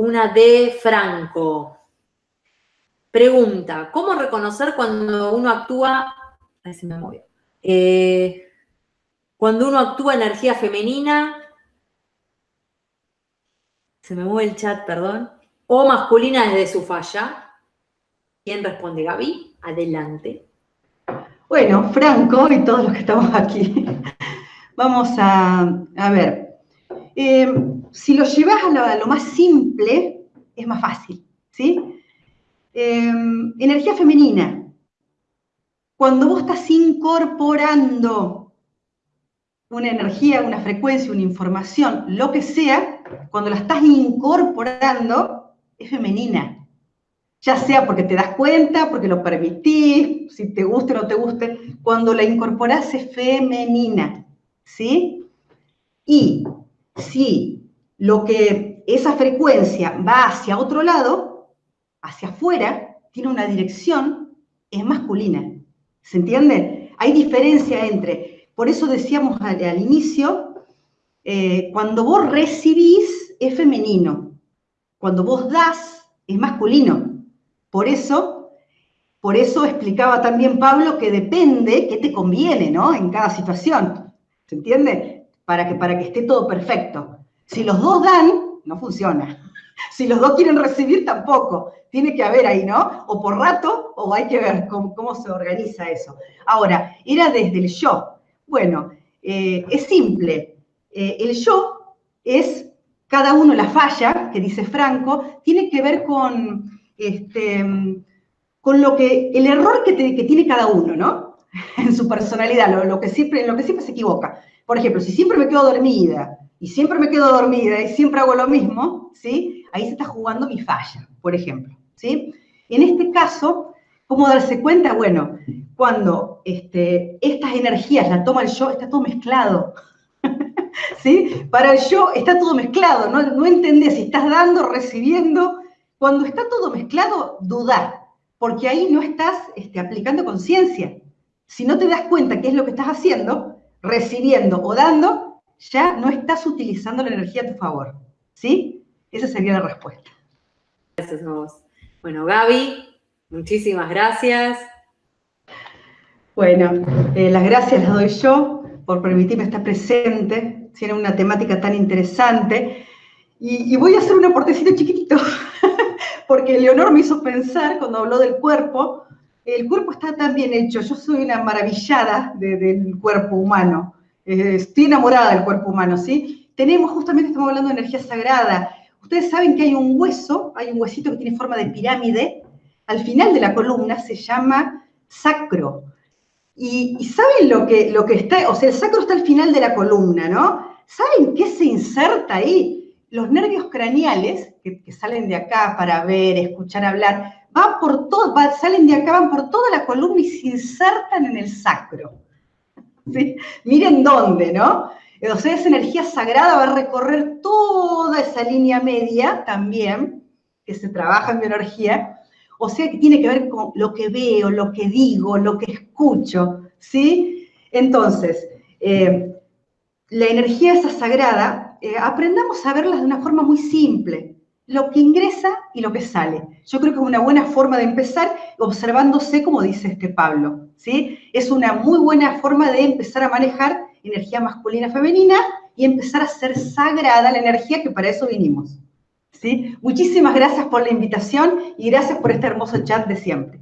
una de Franco. Pregunta, ¿cómo reconocer cuando uno actúa... Ahí se me movió. Eh, cuando uno actúa energía femenina, se me mueve el chat, perdón, o masculina desde su falla. ¿Quién responde, Gaby? Adelante. Bueno, Franco y todos los que estamos aquí, vamos a, ver. Eh, si lo llevas a lo, más simple, es más fácil, ¿sí? Eh, energía femenina. Cuando vos estás incorporando una energía, una frecuencia, una información, lo que sea, cuando la estás incorporando, es femenina. Ya sea porque te das cuenta, porque lo permitís, si te guste o no te guste, cuando la incorporás es femenina, ¿sí? Y si lo que esa frecuencia va hacia otro lado, hacia afuera, tiene una dirección, es masculina. ¿Se entiende? Hay diferencia entre, por eso decíamos al, inicio, eh, cuando vos recibís es femenino, cuando vos das es masculino. Por eso, por eso explicaba también Pablo que depende qué te conviene, ¿no? En cada situación. ¿Se entiende? Para que, para que esté todo perfecto. Si los dos dan, no funciona. Si los dos quieren recibir, tampoco. Tiene que haber ahí, ¿no? O por rato, o hay que ver cómo, se organiza eso. Ahora, era desde el yo. Bueno, eh, es simple. Eh, el yo es cada uno la falla, que dice Franco, tiene que ver con, este, con lo que, el error que, tiene cada uno, ¿no? En su personalidad, lo, que siempre, lo que siempre se equivoca. Por ejemplo, si siempre me quedo dormida, y siempre me quedo dormida, y siempre hago lo mismo, ¿sí? Ahí se está jugando mi falla, por ejemplo, ¿sí? En este caso, ¿cómo darse cuenta? Bueno, cuando este, estas energías la toma el yo, está todo mezclado, ¿sí? Para el yo está todo mezclado, no, no entendés si estás dando, recibiendo, cuando está todo mezclado, dudar, porque ahí no estás este, aplicando conciencia. Si no te das cuenta qué es lo que estás haciendo, recibiendo o dando, ya no estás utilizando la energía a tu favor. ¿Sí? Esa sería la respuesta. Gracias a vos. Bueno, Gaby, muchísimas gracias. Bueno, eh, las gracias las doy yo por permitirme estar presente, tiene una temática tan interesante. Y, y voy a hacer un aportecito chiquitito porque Leonor me hizo pensar cuando habló del cuerpo, el cuerpo está tan bien hecho, yo soy una maravillada del cuerpo humano, eh, estoy enamorada del cuerpo humano, ¿sí? Tenemos, justamente estamos hablando de energía sagrada, ustedes saben que hay un hueso, hay un huesito que tiene forma de pirámide, al final de la columna se llama sacro, y, ¿saben lo que, lo que está? O sea, el sacro está al final de la columna, ¿no? ¿Saben qué se inserta ahí? Los nervios craneales, que, salen de acá para ver, escuchar, hablar, van por todo, salen de acá, van por toda la columna y se insertan en el sacro. Miren dónde, ¿no? O sea, esa energía sagrada va a recorrer toda esa línea media también, que se trabaja en bioenergía, o sea que tiene que ver con lo que veo, lo que digo, lo que escucho, ¿sí? Entonces, eh, la energía esa sagrada eh, aprendamos a verlas de una forma muy simple, lo que ingresa y lo que sale. Yo creo que es una buena forma de empezar observándose, como dice este Pablo, ¿sí? Es una muy buena forma de empezar a manejar energía masculina femenina y empezar a ser sagrada la energía que para eso vinimos. ¿sí? Muchísimas gracias por la invitación y gracias por este hermoso chat de siempre.